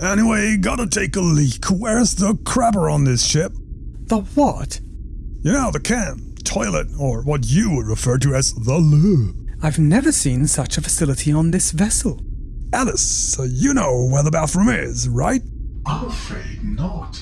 Anyway, gotta take a leak. Where's the crapper on this ship? The what? You know, the can, toilet, or what you would refer to as the loo. I've never seen such a facility on this vessel. Alice, you know where the bathroom is, right? I'm afraid not.